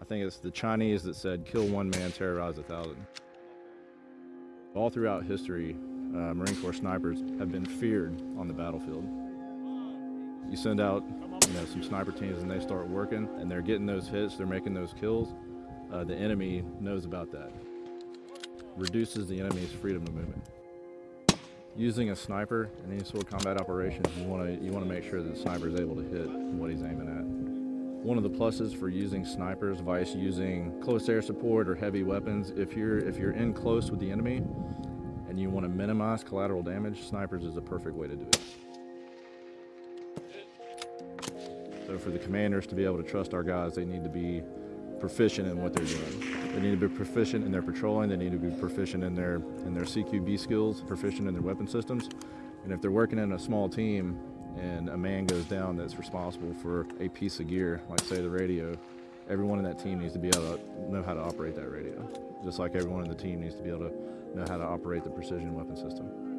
I think it's the Chinese that said, kill one man, terrorize a thousand. All throughout history, uh, Marine Corps snipers have been feared on the battlefield. You send out you know, some sniper teams and they start working and they're getting those hits, they're making those kills. Uh, the enemy knows about that. Reduces the enemy's freedom of movement. Using a sniper in any sort of combat operation, you want to you want to make sure that the sniper is able to hit what he's aiming at. One of the pluses for using snipers, vice using close air support or heavy weapons, if you're if you're in close with the enemy and you want to minimize collateral damage, snipers is a perfect way to do it. So for the commanders to be able to trust our guys, they need to be proficient in what they're doing. They need to be proficient in their patrolling, they need to be proficient in their in their CQB skills, proficient in their weapon systems. And if they're working in a small team and a man goes down that's responsible for a piece of gear, like say the radio, everyone in that team needs to be able to know how to operate that radio. Just like everyone in the team needs to be able to know how to operate the precision weapon system.